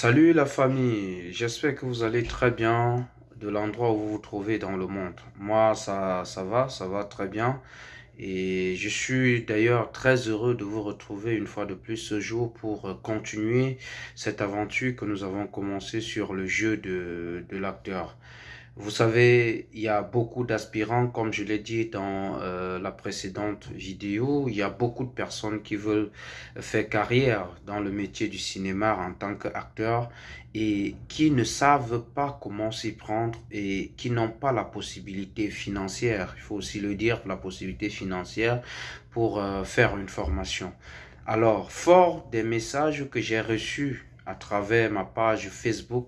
Salut la famille, j'espère que vous allez très bien de l'endroit où vous vous trouvez dans le monde. Moi, ça, ça va, ça va très bien. Et je suis d'ailleurs très heureux de vous retrouver une fois de plus ce jour pour continuer cette aventure que nous avons commencé sur le jeu de l'acteur. Vous savez, il y a beaucoup d'aspirants, comme je l'ai dit dans euh, la précédente vidéo. Il y a beaucoup de personnes qui veulent faire carrière dans le métier du cinéma en tant qu'acteur et qui ne savent pas comment s'y prendre et qui n'ont pas la possibilité financière, il faut aussi le dire, la possibilité financière pour euh, faire une formation. Alors, fort des messages que j'ai reçus à travers ma page Facebook,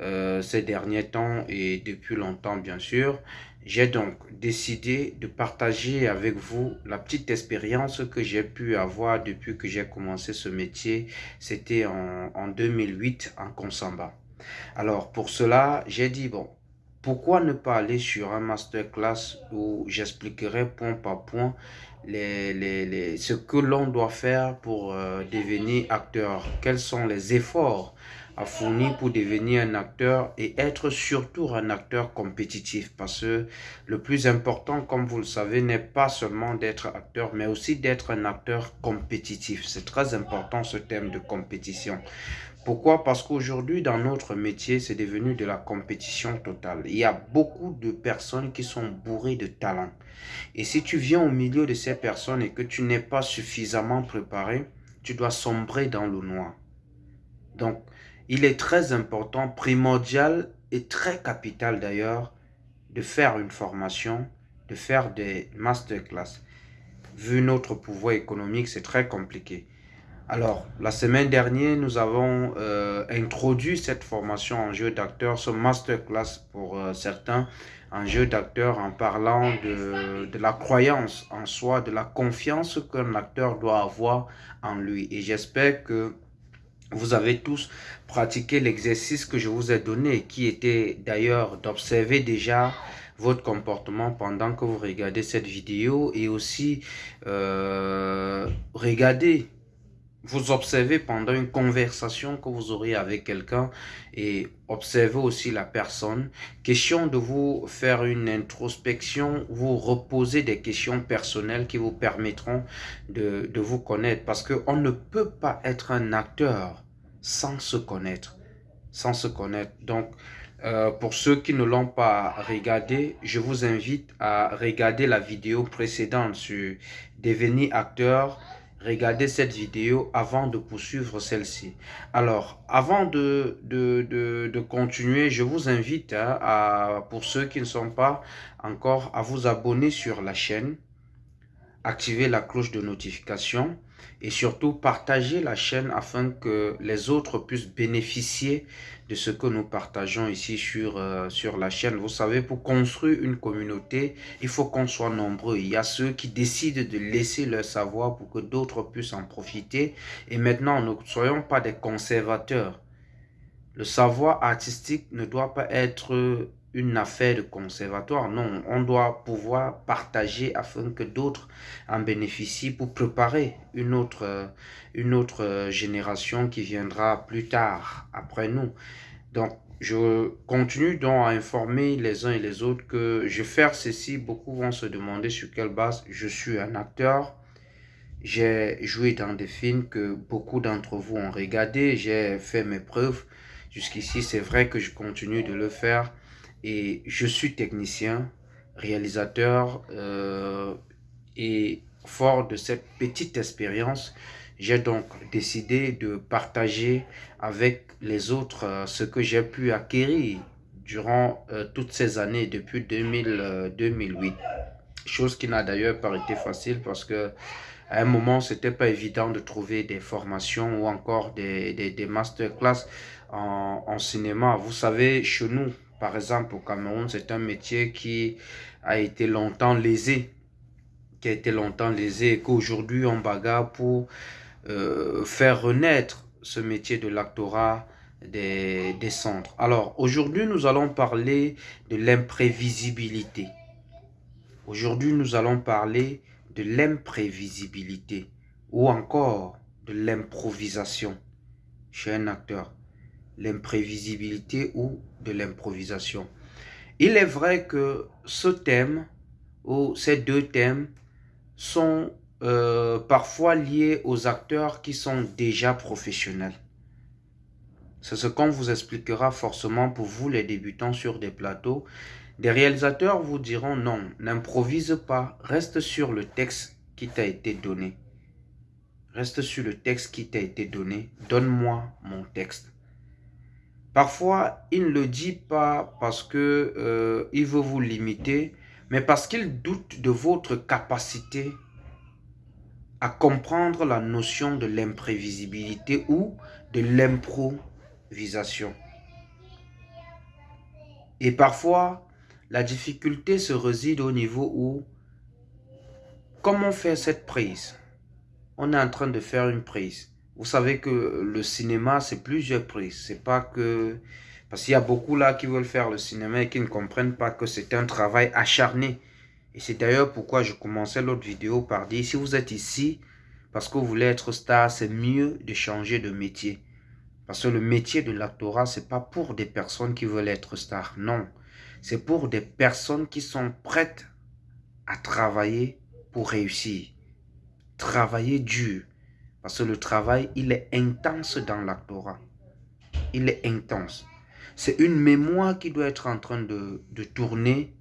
euh, ces derniers temps et depuis longtemps bien sûr. J'ai donc décidé de partager avec vous la petite expérience que j'ai pu avoir depuis que j'ai commencé ce métier. C'était en, en 2008 en Consamba. Alors pour cela, j'ai dit bon, pourquoi ne pas aller sur un masterclass où j'expliquerai point par point les, les, les, ce que l'on doit faire pour euh, devenir acteur, quels sont les efforts à fournir pour devenir un acteur et être surtout un acteur compétitif parce que le plus important, comme vous le savez, n'est pas seulement d'être acteur, mais aussi d'être un acteur compétitif. C'est très important ce thème de compétition. Pourquoi? Parce qu'aujourd'hui, dans notre métier, c'est devenu de la compétition totale. Il y a beaucoup de personnes qui sont bourrées de talent. Et si tu viens au milieu de ces personnes et que tu n'es pas suffisamment préparé, tu dois sombrer dans le noir. Donc, il est très important, primordial et très capital d'ailleurs, de faire une formation, de faire des masterclass. Vu notre pouvoir économique, c'est très compliqué. Alors, la semaine dernière, nous avons euh, introduit cette formation en jeu d'acteur, ce masterclass pour euh, certains, en jeu d'acteur en parlant de, de, la croyance en soi, de la confiance qu'un acteur doit avoir en lui. Et j'espère que vous avez tous pratiqué l'exercice que je vous ai donné, qui était d'ailleurs d'observer déjà votre comportement pendant que vous regardez cette vidéo et aussi euh, regarder vous observez pendant une conversation que vous aurez avec quelqu'un et observez aussi la personne. Question de vous faire une introspection, vous reposer des questions personnelles qui vous permettront de, de vous connaître. Parce qu'on ne peut pas être un acteur sans se connaître. Sans se connaître. Donc, euh, pour ceux qui ne l'ont pas regardé, je vous invite à regarder la vidéo précédente sur devenir acteur regardez cette vidéo avant de poursuivre celle-ci. Alors, avant de, continuer, je vous invite à, pour ceux qui ne sont pas encore, à vous abonner sur la chaîne, activer la cloche de notification et surtout partager la chaîne afin que les autres puissent bénéficier de ce que nous partageons ici sur, euh, sur la chaîne. Vous savez, pour construire une communauté, il faut qu'on soit nombreux. Il y a ceux qui décident de laisser leur savoir pour que d'autres puissent en profiter. Et maintenant, ne soyons pas des conservateurs. Le savoir artistique ne doit pas être une affaire de conservatoire. Non, on doit pouvoir partager afin que d'autres en bénéficient pour préparer une autre, une autre génération qui viendra plus tard après nous. Donc, je continue donc à informer les uns et les autres que je faire ceci. Beaucoup vont se demander sur quelle base je suis un acteur. J'ai joué dans des films que beaucoup d'entre vous ont regardé. J'ai fait mes preuves. Jusqu'ici, c'est vrai que je continue de le faire et je suis technicien, réalisateur euh, et fort de cette petite expérience, j'ai donc décidé de partager avec les autres euh, ce que j'ai pu acquérir durant euh, toutes ces années depuis 2000, 2008. Chose qui n'a d'ailleurs pas été facile parce que à un moment, c'était pas évident de trouver des formations ou encore des, des, des masterclass en cinéma. Vous savez, chez nous, par exemple, au Cameroun, c'est un métier qui a été longtemps lésé, qui a été longtemps lésé et qu'aujourd'hui on bagarre pour euh, faire renaître ce métier de l'actorat des, des centres. Alors, aujourd'hui, nous allons parler de l'imprévisibilité. Aujourd'hui, nous allons parler de l'imprévisibilité ou encore de l'improvisation chez un acteur. L'imprévisibilité ou de l'improvisation. Il est vrai que ce thème ou ces deux thèmes sont euh, parfois liés aux acteurs qui sont déjà professionnels. C'est ce qu'on vous expliquera forcément pour vous les débutants sur des plateaux. Des réalisateurs vous diront non, n'improvise pas, reste sur le texte qui t'a été donné. Reste sur le texte qui t'a été donné. Donne-moi mon texte. Parfois, il ne le dit pas parce que euh, veut vous limiter, mais parce qu'il doute de votre capacité à comprendre la notion de l'imprévisibilité ou de l'improvisation. Et parfois, la difficulté se réside au niveau où, comment faire cette prise On est en train de faire une prise. Vous savez que le cinéma, c'est plusieurs prises. C'est pas que... Parce qu'il y a beaucoup là qui veulent faire le cinéma et qui ne comprennent pas que c'est un travail acharné. Et c'est d'ailleurs pourquoi je commençais l'autre vidéo par dire, si vous êtes ici parce que vous voulez être star, c'est mieux de changer de métier. Parce que le métier de l'actorat, c'est pas pour des personnes qui veulent être stars. Non, c'est pour des personnes qui sont prêtes à travailler pour réussir. Travailler dur. Parce que le travail, il est intense dans l'actorat. Il est intense. C'est une mémoire qui doit être en train de, de tourner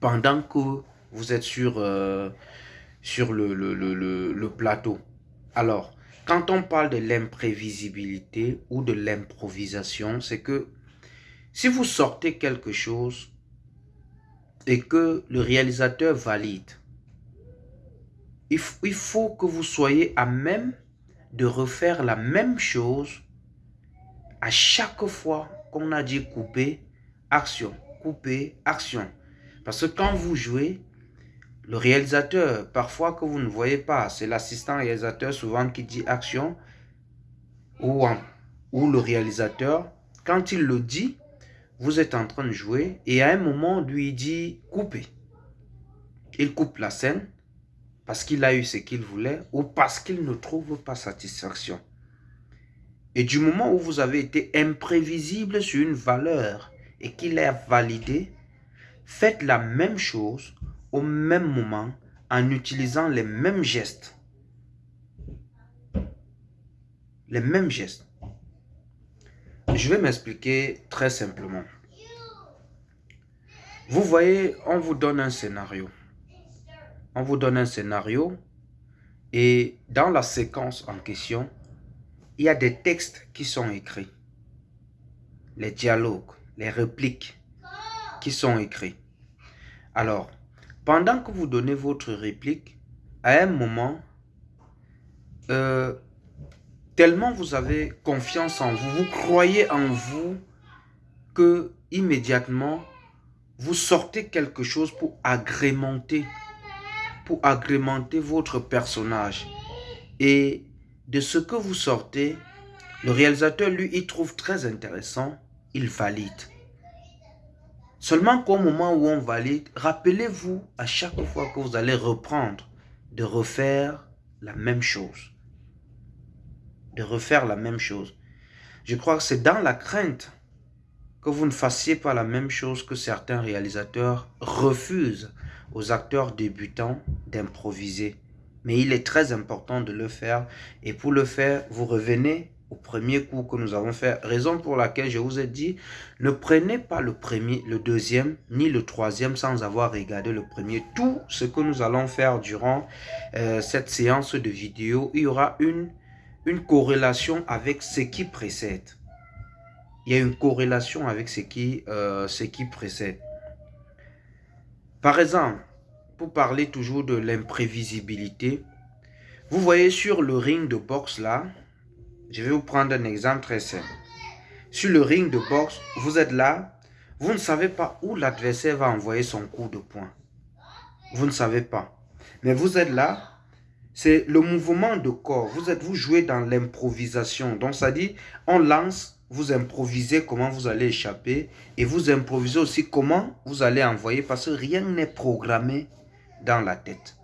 pendant que vous êtes sur, euh, sur le, le, le, le, plateau. Alors, quand on parle de l'imprévisibilité ou de l'improvisation, c'est que si vous sortez quelque chose et que le réalisateur valide, il, il faut que vous soyez à même de refaire la même chose à chaque fois qu'on a dit couper, action, couper, action. Parce que quand vous jouez, le réalisateur, parfois que vous ne voyez pas, c'est l'assistant réalisateur souvent qui dit action, ou, ou le réalisateur, quand il le dit, vous êtes en train de jouer, et à un moment, lui dit couper. Il coupe la scène, parce qu'il a eu ce qu'il voulait, ou parce qu'il ne trouve pas satisfaction. Et du moment où vous avez été imprévisible sur une valeur, et qu'il est validé, Faites la même chose au même moment en utilisant les mêmes gestes. Les mêmes gestes. Je vais m'expliquer très simplement. Vous voyez, on vous donne un scénario. On vous donne un scénario et dans la séquence en question, il y a des textes qui sont écrits. Les dialogues, les répliques, sont écrits. Alors, pendant que vous donnez votre réplique, à un moment, euh, tellement vous avez confiance en vous, vous croyez en vous, que immédiatement, vous sortez quelque chose pour agrémenter, pour agrémenter votre personnage. Et de ce que vous sortez, le réalisateur, lui, il trouve très intéressant, il valide. Seulement qu'au moment où on valide, rappelez-vous à chaque fois que vous allez reprendre de refaire la même chose. De refaire la même chose. Je crois que c'est dans la crainte que vous ne fassiez pas la même chose que certains réalisateurs refusent aux acteurs débutants d'improviser. Mais il est très important de le faire et pour le faire, vous revenez premier cours que nous avons fait, raison pour laquelle je vous ai dit, ne prenez pas le premier, le deuxième, ni le troisième sans avoir regardé le premier. Tout ce que nous allons faire durant euh, cette séance de vidéo, il y aura une, une corrélation avec ce qui précède. Il y a une corrélation avec ce qui, euh, ce qui précède. Par exemple, pour parler toujours de l'imprévisibilité, vous voyez sur le ring de boxe là, je vais vous prendre un exemple très simple. Sur le ring de boxe, vous êtes là, vous ne savez pas où l'adversaire va envoyer son coup de poing. Vous ne savez pas. Mais vous êtes là, c'est le mouvement de corps. Vous êtes, vous jouez dans l'improvisation? Donc ça dit, on lance, vous improvisez comment vous allez échapper et vous improvisez aussi comment vous allez envoyer parce que rien n'est programmé dans la tête.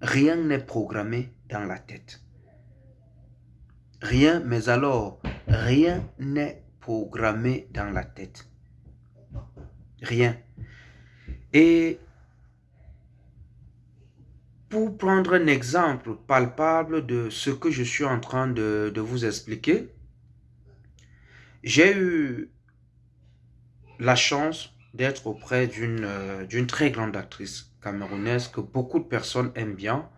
Rien n'est programmé dans la tête. Rien, mais alors, Rien n'est programmé dans la tête. Rien. Et pour prendre un exemple palpable de ce que je suis en train de, vous expliquer, j'ai eu la chance d'être auprès euh, d'une très grande actrice camerounaise que beaucoup de personnes aiment bien,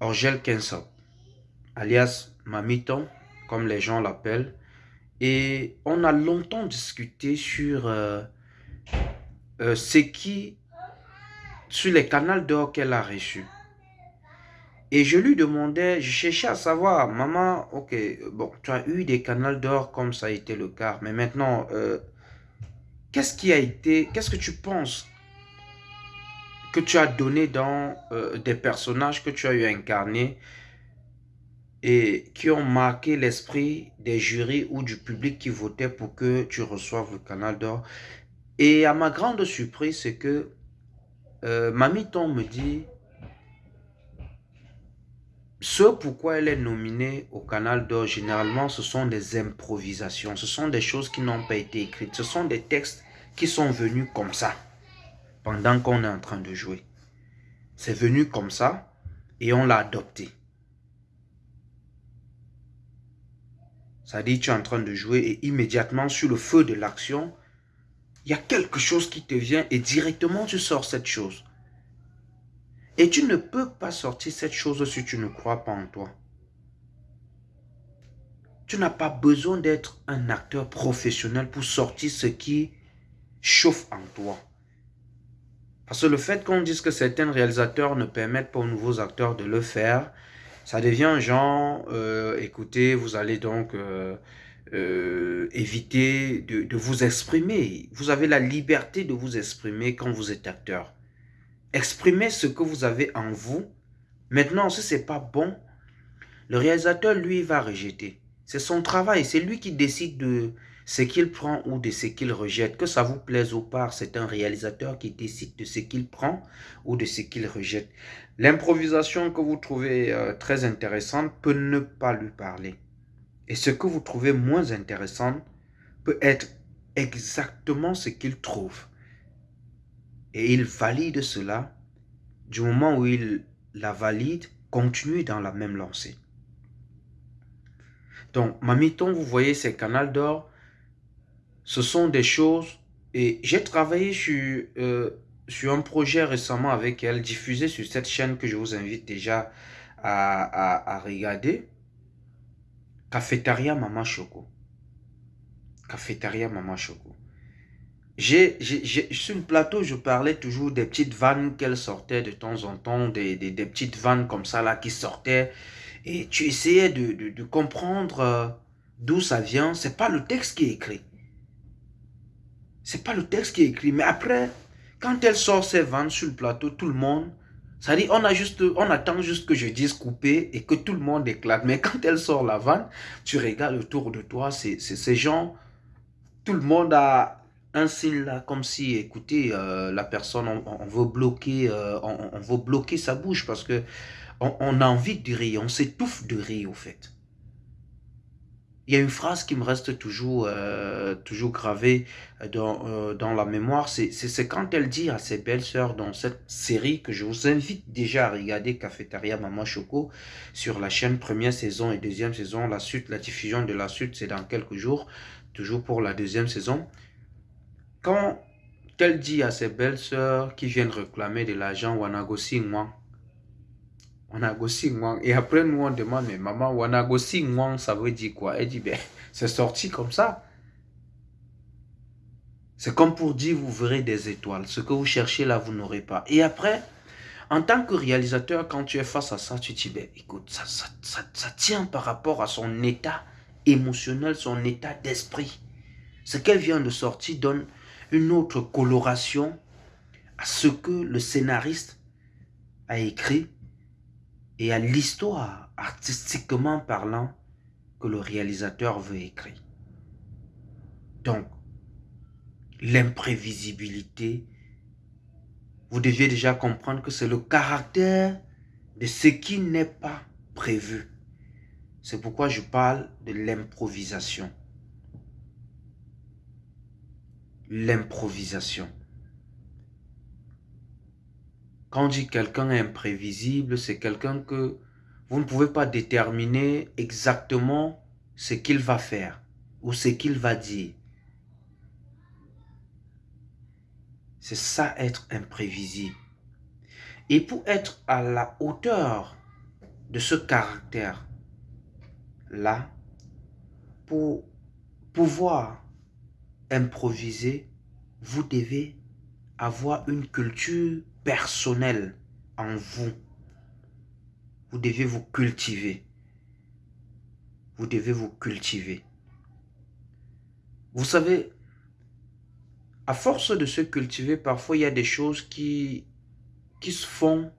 Angèle Kensop, alias Mamiton, comme les gens l'appellent. Et on a longtemps discuté sur euh, euh, ce qui sur les canaux d'or qu'elle a reçus. Et je lui demandais, je cherchais à savoir, maman, ok, bon, tu as eu des canaux d'or comme ça a été le cas, mais maintenant, euh, qu'est-ce qui a été, qu'est-ce que tu penses que tu as donné dans euh, des personnages que tu as eu incarnés et qui ont marqué l'esprit des jurys ou du public qui votait pour que tu reçoives le canal d'or? Et à ma grande surprise, c'est que euh, Mamie Ton me dit ce pourquoi elle est nominée au Canal d'Or, généralement, ce sont des improvisations. Ce sont des choses qui n'ont pas été écrites. Ce sont des textes qui sont venus comme ça, pendant qu'on est en train de jouer. C'est venu comme ça, et on l'a adopté. Ça dit, tu es en train de jouer, et immédiatement, sur le feu de l'action, il y a quelque chose qui te vient et directement tu sors cette chose. Et tu ne peux pas sortir cette chose si tu ne crois pas en toi. Tu n'as pas besoin d'être un acteur professionnel pour sortir ce qui chauffe en toi. Parce que le fait qu'on dise que certains réalisateurs ne permettent pas aux nouveaux acteurs de le faire, ça devient genre, euh, écoutez, vous allez donc euh, euh, éviter de, vous exprimer. Vous avez la liberté de vous exprimer quand vous êtes acteur. Exprimez ce que vous avez en vous. Maintenant, si ce n'est pas bon, le réalisateur, lui, va rejeter. C'est son travail, c'est lui qui décide de ce qu'il prend ou de ce qu'il rejette. Que ça vous plaise ou pas, c'est un réalisateur qui décide de ce qu'il prend ou de ce qu'il rejette. L'improvisation que vous trouvez euh, très intéressante peut ne pas lui parler. Et ce que vous trouvez moins intéressant peut être exactement ce qu'il trouve. Et il valide cela. Du moment où il la valide, continue dans la même lancée. Donc, Mamiton, vous voyez ces canaux d'or, ce sont des choses... Et j'ai travaillé sur, euh, sur un projet récemment avec elle, diffusé sur cette chaîne que je vous invite déjà à regarder. Cafétéria Mama Choco. Cafétéria Mama Choco. J'ai, sur le plateau, je parlais toujours des petites vannes qu'elle sortait de temps en temps, des, petites vannes comme ça là qui sortaient. Et tu essayais de, comprendre euh, d'où ça vient. C'est pas le texte qui est écrit. C'est pas le texte qui est écrit. Mais après, quand elle sort ses vannes sur le plateau, tout le monde ça dit, on, a juste, on attend juste que je dise couper et que tout le monde éclate. Mais quand elle sort la vanne, tu regardes autour de toi, c'est ces gens, tout le monde a un signe là, comme si, écoutez, euh, la personne, on, veut bloquer, euh, on, veut bloquer sa bouche parce que on, a envie de rire, on s'étouffe de rire au fait. Il y a une phrase qui me reste toujours, euh, toujours gravée dans, euh, dans la mémoire, c'est quand elle dit à ses belles-sœurs dans cette série que je vous invite déjà à regarder Cafétéria Maman Choco sur la chaîne première saison et deuxième saison. La suite, la diffusion de la suite, c'est dans quelques jours, toujours pour la deuxième saison. Quand elle dit à ses belles-sœurs qui viennent réclamer de l'argent Wanagosi moi Wanagosi Ngwang. Et après, nous, on demande, mais maman, Wanagosi Ngwang, ça veut dire quoi? Elle dit, ben, c'est sorti comme ça. C'est comme pour dire, vous verrez des étoiles. Ce que vous cherchez là, vous n'aurez pas. Et après, en tant que réalisateur, quand tu es face à ça, tu te dis, ben, écoute, ça, ça, ça tient par rapport à son état émotionnel, son état d'esprit. Ce qu'elle vient de sortir donne une autre coloration à ce que le scénariste a écrit et à l'histoire, artistiquement parlant, que le réalisateur veut écrire. Donc, l'imprévisibilité, vous deviez déjà comprendre que c'est le caractère de ce qui n'est pas prévu. C'est pourquoi je parle de l'improvisation. L'improvisation. Quand dit quelqu'un imprévisible, c'est quelqu'un que vous ne pouvez pas déterminer exactement ce qu'il va faire ou ce qu'il va dire. C'est ça être imprévisible. Et pour être à la hauteur de ce caractère-là, pour pouvoir improviser, vous devez avoir une culture personnelle en vous. Vous devez vous cultiver. Vous devez vous cultiver. Vous savez, à force de se cultiver, parfois il y a des choses qui, qui se font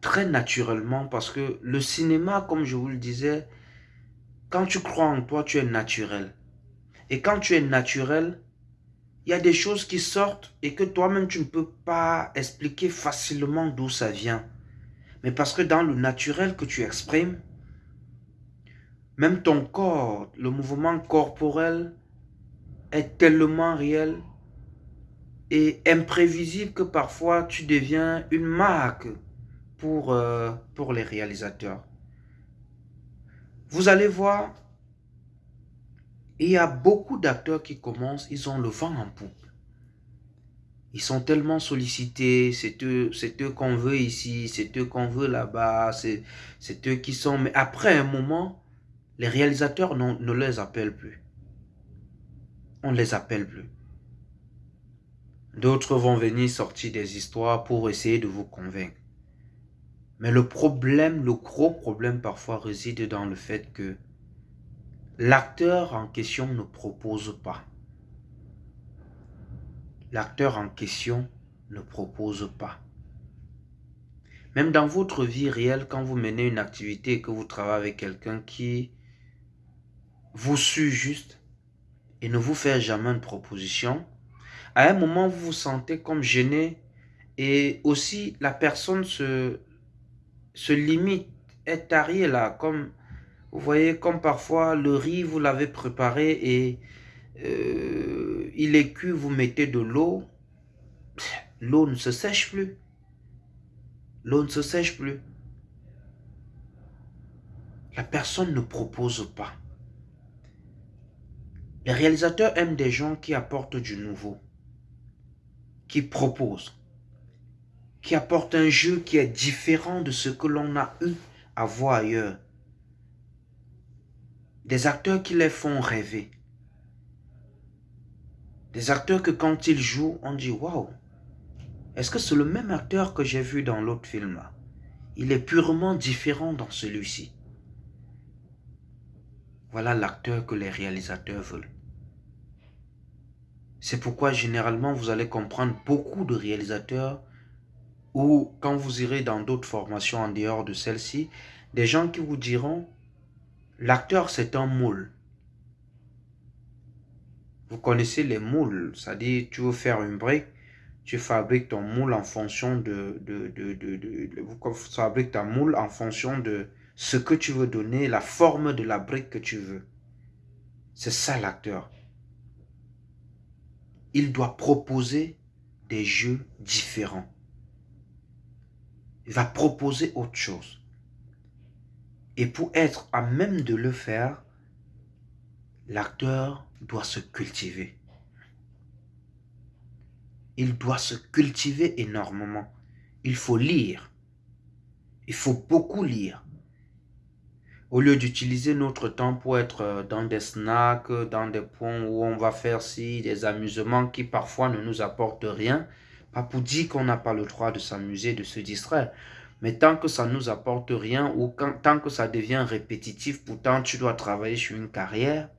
très naturellement parce que le cinéma, comme je vous le disais, quand tu crois en toi, tu es naturel. Et quand tu es naturel, il y a des choses qui sortent et que toi-même tu ne peux pas expliquer facilement d'où ça vient. Mais parce que dans le naturel que tu exprimes, même ton corps, le mouvement corporel est tellement réel et imprévisible que parfois tu deviens une marque pour, euh, pour les réalisateurs. Vous allez voir, il y a beaucoup d'acteurs qui commencent, ils ont le vent en poupe. Ils sont tellement sollicités, c'est eux, eux qu'on veut ici, c'est eux qu'on veut là-bas, c'est eux qui sont... Mais après un moment, les réalisateurs ne les appellent plus. On ne les appelle plus. D'autres vont venir sortir des histoires pour essayer de vous convaincre. Mais le problème, le gros problème parfois réside dans le fait que l'acteur en question ne propose pas. L'acteur en question ne propose pas. Même dans votre vie réelle, quand vous menez une activité et que vous travaillez avec quelqu'un qui vous suit juste et ne vous fait jamais une proposition, à un moment, vous vous sentez comme gêné et aussi la personne se, se limite, est tariée là, comme vous voyez, comme parfois le riz, vous l'avez préparé et euh, il est cuit, vous mettez de l'eau, l'eau ne se sèche plus. L'eau ne se sèche plus. La personne ne propose pas. Les réalisateurs aiment des gens qui apportent du nouveau qui propose, qui apporte un jeu qui est différent de ce que l'on a eu à voir ailleurs. Des acteurs qui les font rêver. Des acteurs que quand ils jouent, on dit « Waouh, est-ce que c'est le même acteur que j'ai vu dans l'autre film Il est purement différent dans celui-ci. » Voilà l'acteur que les réalisateurs veulent. C'est pourquoi généralement vous allez comprendre beaucoup de réalisateurs ou quand vous irez dans d'autres formations en dehors de celle-ci, des gens qui vous diront l'acteur c'est un moule. Vous connaissez les moules, c'est-à-dire tu veux faire une brique, tu fabriques ton moule en fonction de, de, de, fabriques ta moule en fonction de ce que tu veux donner, la forme de la brique que tu veux. C'est ça l'acteur il doit proposer des jeux différents. Il va proposer autre chose. Et pour être à même de le faire, l'acteur doit se cultiver. Il doit se cultiver énormément. Il faut lire. Il faut beaucoup lire. Au lieu d'utiliser notre temps pour être euh, dans des snacks, dans des points où on va faire si des amusements qui parfois ne nous apportent rien, pas pour dire qu'on n'a pas le droit de s'amuser, de se distraire. Mais tant que ça ne nous apporte rien ou tant que ça devient répétitif, pourtant tu dois travailler sur une carrière,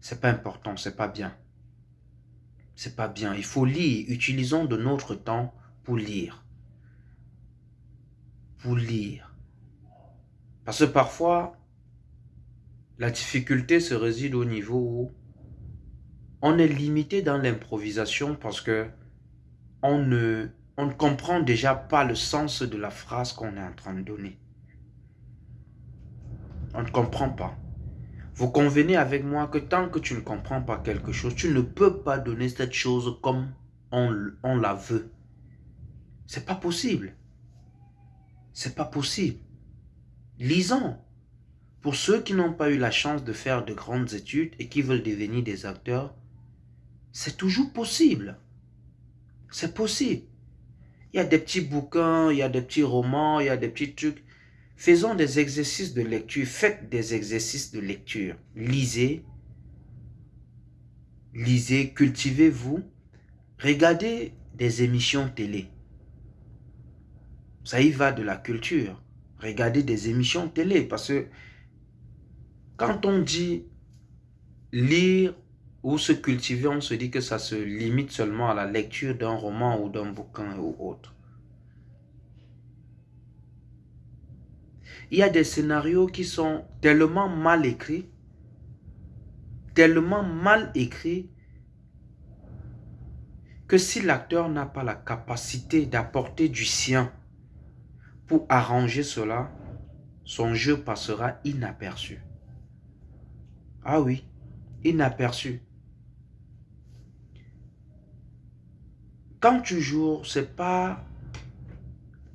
c'est pas important, c'est pas bien. C'est pas bien. Il faut lire. Utilisons de notre temps pour lire. Pour lire. Parce que parfois, la difficulté se réside au niveau où on est limité dans l'improvisation parce que on ne, on ne comprend déjà pas le sens de la phrase qu'on est en train de donner. on ne comprend pas. Vous convenez avec moi que tant que tu ne comprends pas quelque chose, tu ne peux pas donner cette chose comme on, la veut. C'est pas possible. C'est pas possible. Lisons. Pour ceux qui n'ont pas eu la chance de faire de grandes études et qui veulent devenir des acteurs, c'est toujours possible. C'est possible. Il y a des petits bouquins, il y a des petits romans, il y a des petits trucs. Faisons des exercices de lecture. Faites des exercices de lecture. Lisez. Lisez, cultivez-vous. Regardez des émissions télé. Ça y va de la culture. Regardez des émissions télé parce que quand on dit lire ou se cultiver, on se dit que ça se limite seulement à la lecture d'un roman ou d'un bouquin ou autre. il y a des scénarios qui sont tellement mal écrits, tellement mal écrits, que si l'acteur n'a pas la capacité d'apporter du sien pour arranger cela, son jeu passera inaperçu. Ah oui, inaperçu. Quand tu joues, c'est pas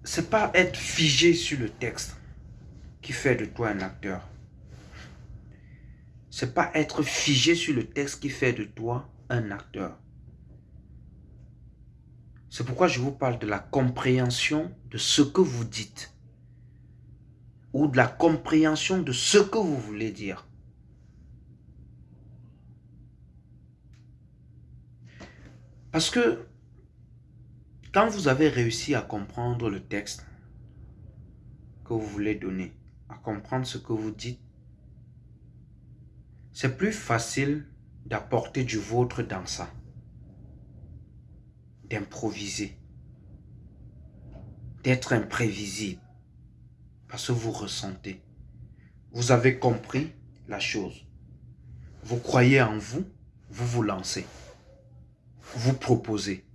c'est pas être figé sur le texte qui fait de toi un acteur. C'est pas être figé sur le texte qui fait de toi un acteur. C'est pourquoi je vous parle de la compréhension de ce que vous dites. Ou de la compréhension de ce que vous voulez dire. Parce que quand vous avez réussi à comprendre le texte que vous voulez donner, à comprendre ce que vous dites, c'est plus facile d'apporter du vôtre dans ça, d'improviser, d'être imprévisible, parce que vous ressentez. Vous avez compris la chose. Vous croyez en vous, vous vous lancez. Vous proposez.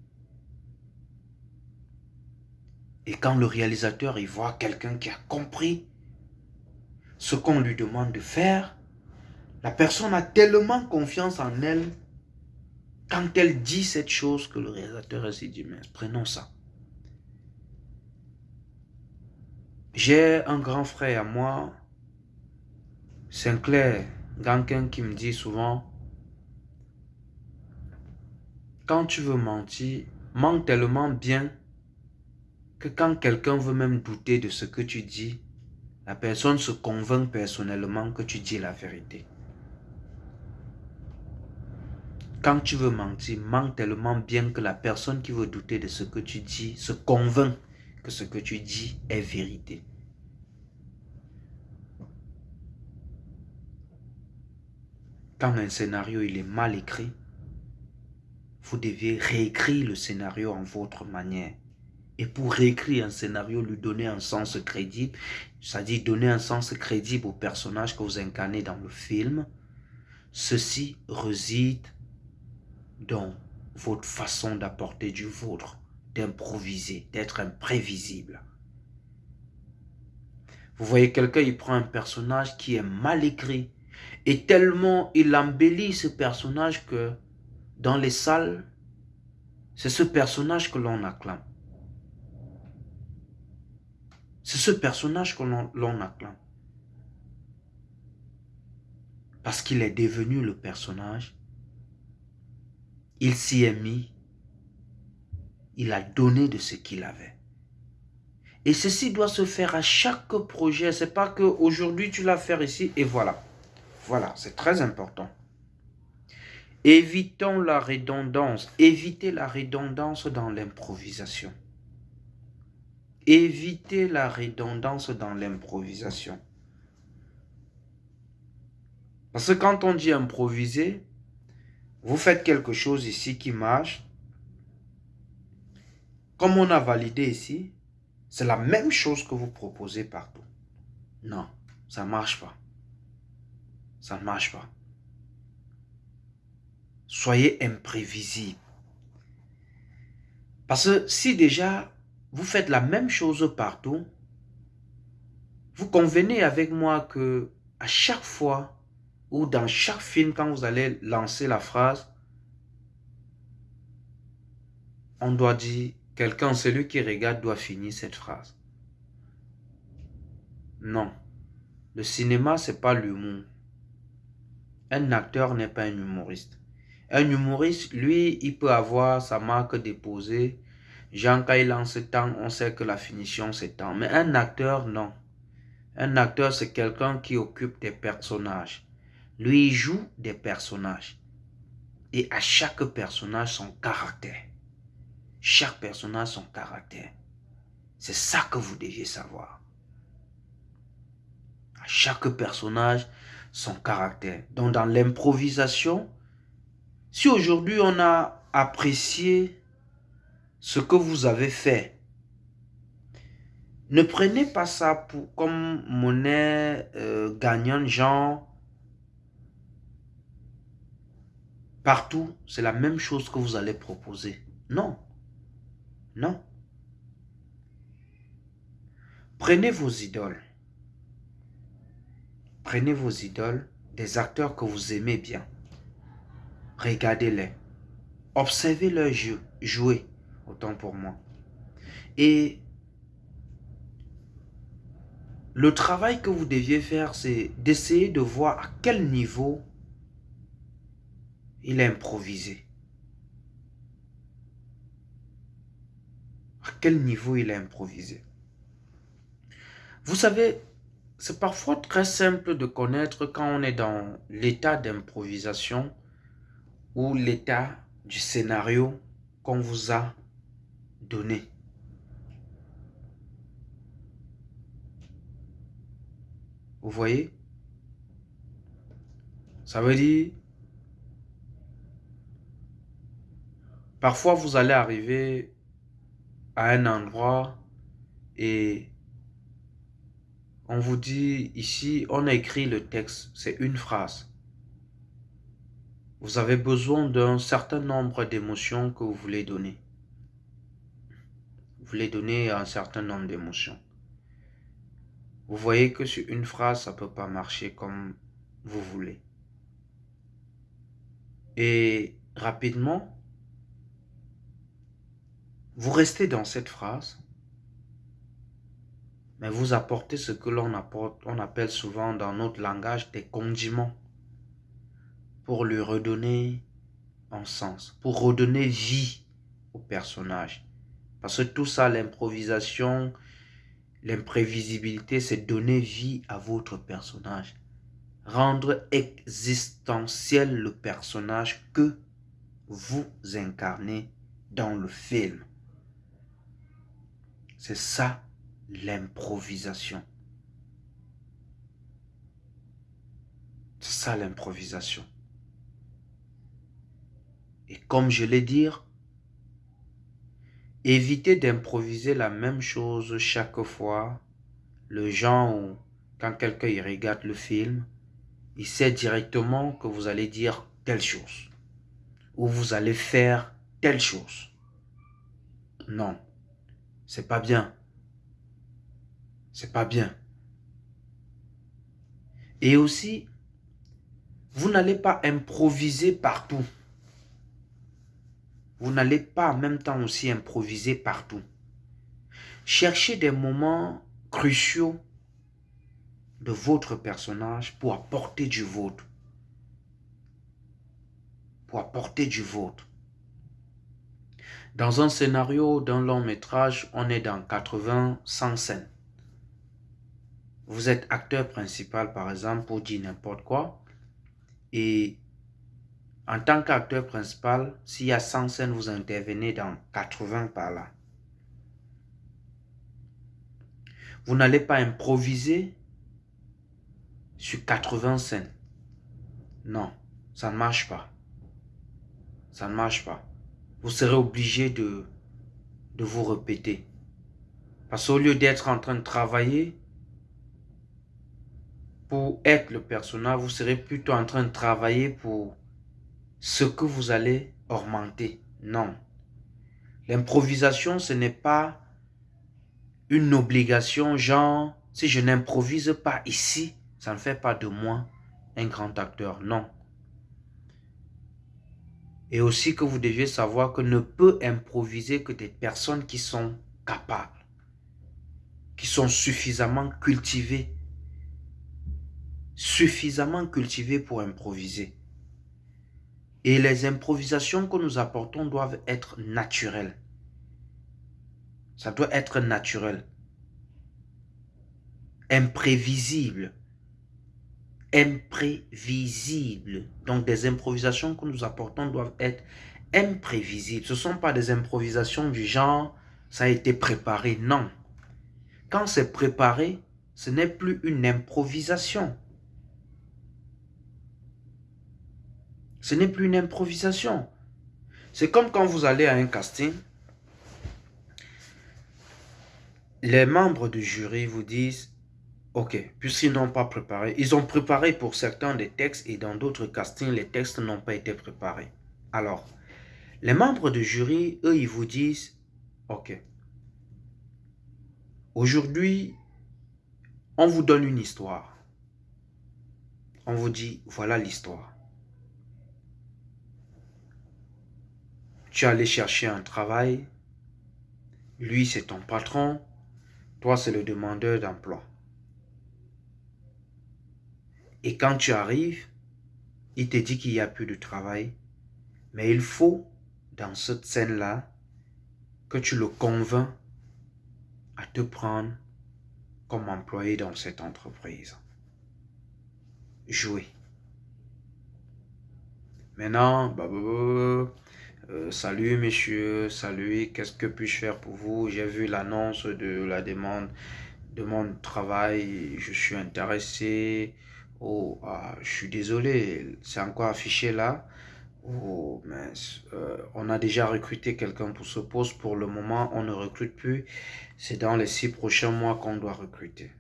Et quand le réalisateur y voit quelqu'un qui a compris ce qu'on lui demande de faire, la personne a tellement confiance en elle quand elle dit cette chose que le réalisateur s'est dit, mais prenons ça. J'ai un grand frère à moi, Sinclair, quelqu'un qui me dit souvent, quand tu veux mentir, mens tellement bien quand quelqu'un veut même douter de ce que tu dis, la personne se convainc personnellement que tu dis la vérité. Quand tu veux mentir, mens tellement bien que la personne qui veut douter de ce que tu dis se convainc que ce que tu dis est vérité. Quand un scénario il est mal écrit, vous devez réécrire le scénario en votre manière. Et pour réécrire un scénario, lui donner un sens crédible, c'est-à-dire donner un sens crédible au personnage que vous incarnez dans le film, ceci réside dans votre façon d'apporter du vôtre, d'improviser, d'être imprévisible. Vous voyez quelqu'un, il prend un personnage qui est mal écrit, et tellement il embellit ce personnage que dans les salles, c'est ce personnage que l'on acclame. C'est ce personnage que l'on acclame. Parce qu'il est devenu le personnage. Il s'y est mis. Il a donné de ce qu'il avait. Et ceci doit se faire à chaque projet. C'est pas que aujourd'hui tu l'as fait ici et voilà. Voilà, c'est très important. Évitons la redondance. Évitez la redondance dans l'improvisation. Évitez la redondance dans l'improvisation. Parce que quand on dit improviser, vous faites quelque chose ici qui marche. Comme on a validé ici, c'est la même chose que vous proposez partout. Non, ça ne marche pas. Ça ne marche pas. Soyez imprévisible. Parce que si déjà vous faites la même chose partout, vous convenez avec moi que à chaque fois ou dans chaque film, quand vous allez lancer la phrase, on doit dire, quelqu'un, celui qui regarde doit finir cette phrase. Non. Le cinéma, c'est pas l'humour. Un acteur n'est pas un humoriste. Un humoriste, lui, il peut avoir sa marque déposée. Jean, quand il lance temps, on sait que la finition, c'est temps. Mais un acteur, non. Un acteur, c'est quelqu'un qui occupe des personnages. Lui, il joue des personnages. Et à chaque personnage, son caractère. Chaque personnage, son caractère. C'est ça que vous deviez savoir. À chaque personnage, son caractère. Donc, dans l'improvisation, si aujourd'hui on a apprécié ce que vous avez fait, ne prenez pas ça pour, comme monnaie euh, gagnante, genre partout, c'est la même chose que vous allez proposer. Non. Non. Prenez vos idoles. Prenez vos idoles, des acteurs que vous aimez bien. Regardez-les. Observez leur jeu, jouer, autant pour moi. Et le travail que vous deviez faire, c'est d'essayer de voir à quel niveau il est improvisé. À quel niveau il est improvisé. Vous savez, c'est parfois très simple de connaître quand on est dans l'état d'improvisation ou l'état du scénario qu'on vous a donné. Vous voyez? Ça veut dire, parfois vous allez arriver à un endroit et on vous dit ici, on a écrit le texte, c'est une phrase. Vous avez besoin d'un certain nombre d'émotions que vous voulez donner. Vous voulez donner un certain nombre d'émotions. Vous voyez que sur une phrase, ça ne peut pas marcher comme vous voulez. Et rapidement, vous restez dans cette phrase, mais vous apportez ce que l'on on appelle souvent dans notre langage des condiments pour lui redonner un sens, pour redonner vie au personnage. Parce que tout ça, l'improvisation, l'imprévisibilité, c'est donner vie à votre personnage. Rendre existentiel le personnage que vous incarnez dans le film. C'est ça l'improvisation. C'est ça l'improvisation. Et comme je l'ai dit, évitez d'improviser la même chose chaque fois. Le genre où, quand quelqu'un regarde le film, il sait directement que vous allez dire telle chose. Ou vous allez faire telle chose. Non, c'est pas bien. C'est pas bien. Et aussi, vous n'allez pas improviser partout. Vous n'allez pas en même temps aussi improviser partout. Cherchez des moments cruciaux de votre personnage pour apporter du vôtre. Pour apporter du vôtre. Dans un scénario d'un long métrage, on est dans 80-100 scènes. Vous êtes acteur principal, par exemple, pour dire n'importe quoi. Et en tant qu'acteur principal, s'il y a 100 scènes, vous intervenez dans 80 par là. Vous n'allez pas improviser sur 80 scènes. Non, ça ne marche pas. Ça ne marche pas. Vous serez obligé de, de vous répéter. Parce qu'au lieu d'être en train de travailler, pour être le personnage, vous serez plutôt en train de travailler pour ce que vous allez augmenter. Non. L'improvisation, ce n'est pas une obligation, genre, si je n'improvise pas ici, Ça ne fait pas de moi un grand acteur, non. Et aussi que vous deviez savoir que ne peut improviser que des personnes qui sont capables, qui sont suffisamment cultivées, suffisamment cultivées pour improviser. Et les improvisations que nous apportons doivent être naturelles. Ça doit être naturel. Imprévisible. Imprévisible. Donc des improvisations que nous apportons doivent être imprévisibles. Ce ne sont pas des improvisations du genre ça a été préparé. Non. Quand c'est préparé, ce n'est plus une improvisation. Ce n'est plus une improvisation. C'est comme quand vous allez à un casting, les membres du jury vous disent, ok, puisqu'ils n'ont pas préparé, ils ont préparé pour certains des textes et dans d'autres castings, les textes n'ont pas été préparés. Alors, les membres du jury, eux, ils vous disent, ok, aujourd'hui, on vous donne une histoire. On vous dit, voilà l'histoire. Tu es allé chercher un travail. Lui, c'est ton patron. Toi, c'est le demandeur d'emploi. Et quand tu arrives, il te dit qu'il n'y a plus de travail. Mais il faut, dans cette scène-là, que tu le convaincs à te prendre comme employé dans cette entreprise. Jouer. Maintenant, bah, bah, bah, euh, salut monsieur, salut, qu'est-ce que puis-je faire pour vous? J'ai vu l'annonce de la demande de mon travail, je suis intéressé. Oh, ah, je suis désolé, c'est encore affiché là. Oh, euh, on a déjà recruté quelqu'un pour ce poste. Pour le moment, on ne recrute plus. C'est dans les six prochains mois qu'on doit recruter.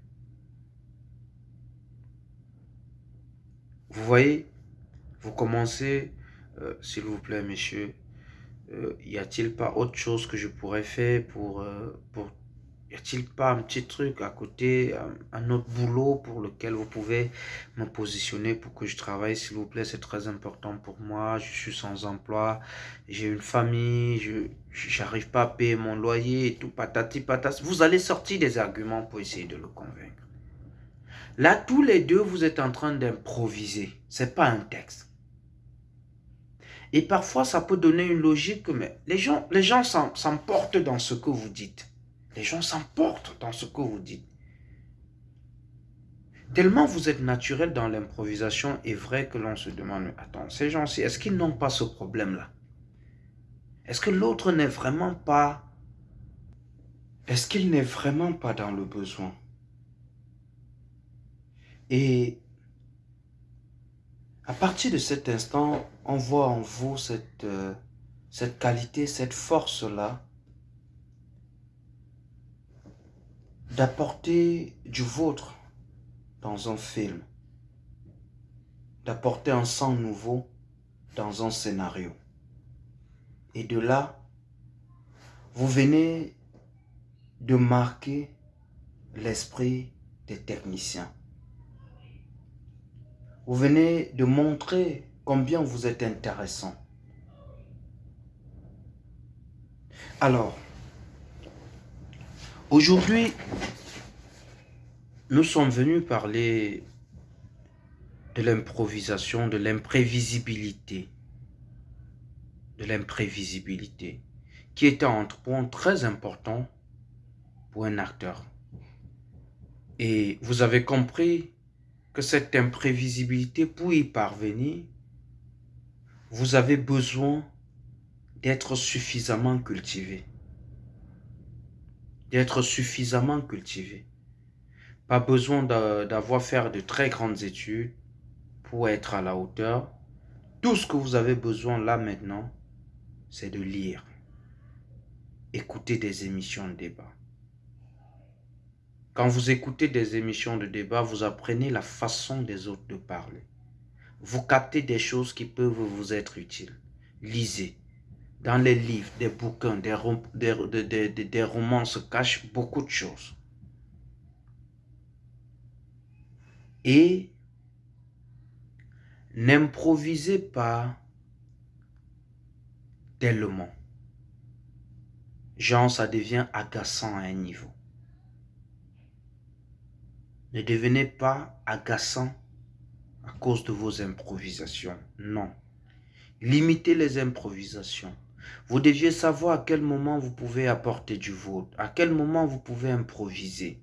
Vous voyez, vous commencez, euh, s'il vous plaît, monsieur, euh, y a-t-il pas autre chose que je pourrais faire pour, euh, pour y a-t-il pas un petit truc à côté, un, autre boulot pour lequel vous pouvez me positionner pour que je travaille, s'il vous plaît, c'est très important pour moi, je suis sans emploi, j'ai une famille, je n'arrive pas à payer mon loyer tout, patati patati. Vous allez sortir des arguments pour essayer de le convaincre. Là, tous les deux, vous êtes en train d'improviser. C'est pas un texte. Et parfois, ça peut donner une logique, mais les gens s'emportent dans ce que vous dites. Les gens s'emportent dans ce que vous dites. Tellement vous êtes naturel dans l'improvisation est vrai que l'on se demande, attends, ces gens-ci, est-ce qu'ils n'ont pas ce problème-là? Est-ce que l'autre n'est vraiment pas... Est-ce qu'il n'est vraiment pas dans le besoin? Et à partir de cet instant, on voit en vous cette, euh, cette qualité, cette force-là d'apporter du vôtre dans un film, d'apporter un sang nouveau dans un scénario. Et de là, vous venez de marquer l'esprit des techniciens. Vous venez de montrer combien vous êtes intéressant. Alors, aujourd'hui, nous sommes venus parler de l'improvisation, de l'imprévisibilité, de l'imprévisibilité, qui est un point très important pour un acteur. Et vous avez compris que cette imprévisibilité, pour y parvenir, vous avez besoin d'être suffisamment cultivé. D'être suffisamment cultivé. Pas besoin d'avoir fait de très grandes études pour être à la hauteur. Tout ce que vous avez besoin là maintenant, c'est de lire. Écouter des émissions de débat. Quand vous écoutez des émissions de débat, vous apprenez la façon des autres de parler. Vous captez des choses qui peuvent vous être utiles. Lisez. Dans les livres, des bouquins, des, romans se cachent beaucoup de choses. Et n'improvisez pas tellement. Genre, ça devient agaçant à un niveau. Ne devenez pas agaçant à cause de vos improvisations. Non. Limitez les improvisations. Vous deviez savoir à quel moment vous pouvez apporter du vôtre, à quel moment vous pouvez improviser,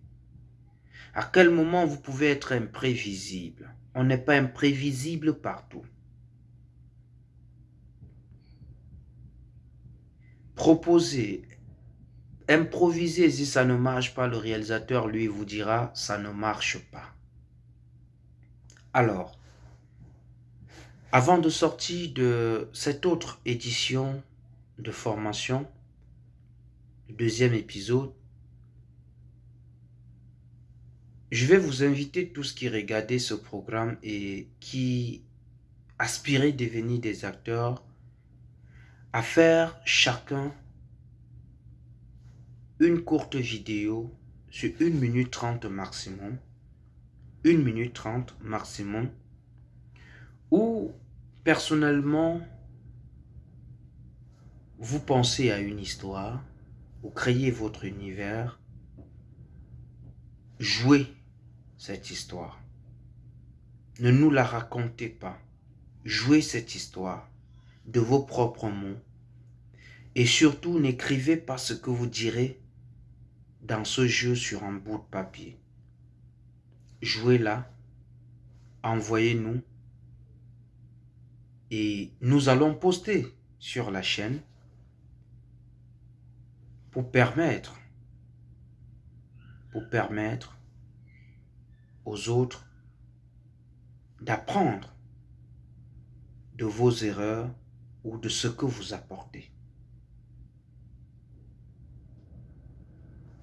à quel moment vous pouvez être imprévisible. On n'est pas imprévisible partout. Proposez, improvisez si ça ne marche pas, le réalisateur lui vous dira ça ne marche pas. Alors, avant de sortir de cette autre édition de formation, deuxième épisode, je vais vous inviter tous qui regardaient ce programme et qui aspiraient devenir des acteurs à faire chacun une courte vidéo sur 1 minute 30 maximum, 1 minute 30 maximum, où personnellement vous pensez à une histoire, vous créez votre univers, jouez cette histoire. Ne nous la racontez pas. Jouez cette histoire de vos propres mots. Et surtout, n'écrivez pas ce que vous direz dans ce jeu sur un bout de papier. Jouez-la, envoyez-nous et nous allons poster sur la chaîne pour permettre, pour permettre aux autres d'apprendre de vos erreurs ou de ce que vous apportez.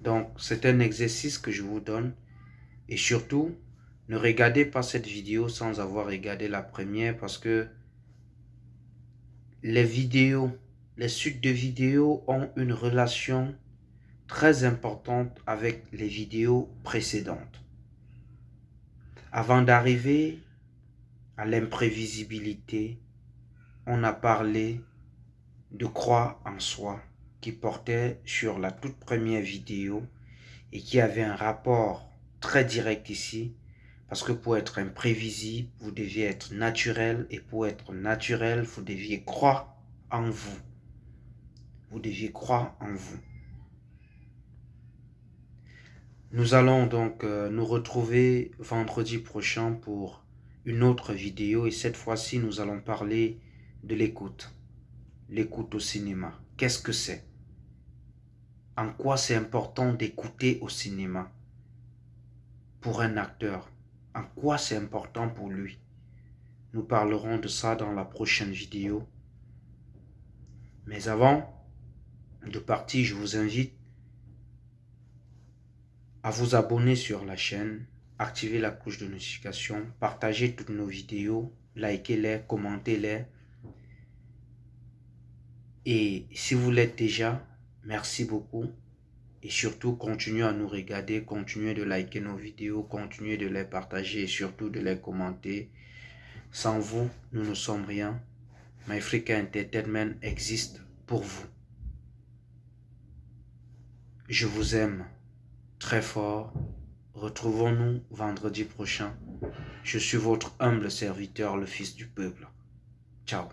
Donc, c'est un exercice que je vous donne. Et surtout, ne regardez pas cette vidéo sans avoir regardé la première parce que les vidéos les suites de vidéos ont une relation très importante avec les vidéos précédentes. Avant d'arriver à l'imprévisibilité, on a parlé de croix en soi qui portait sur la toute première vidéo et qui avait un rapport très direct ici parce que pour être imprévisible, vous deviez être naturel et pour être naturel, vous deviez croire en vous vous deviez croire en vous. Nous allons donc euh, nous retrouver vendredi prochain pour une autre vidéo et cette fois-ci nous allons parler de l'écoute. L'écoute au cinéma. Qu'est-ce que c'est? En quoi c'est important d'écouter au cinéma pour un acteur En quoi c'est important pour lui Nous parlerons de ça dans la prochaine vidéo. Mais avant, de partie, je vous invite à vous abonner sur la chaîne, activer la cloche de notification, partager toutes nos vidéos, likez-les, commentez-les. Et si vous l'êtes déjà, merci beaucoup. Et surtout, continuez à nous regarder, continuez de liker nos vidéos, continuez de les partager et surtout de les commenter. Sans vous, nous ne sommes rien. MyFrica Entertainment existe pour vous. Je vous aime très fort. Retrouvons-nous vendredi prochain. Je suis votre humble serviteur, le Fils du peuple. Ciao.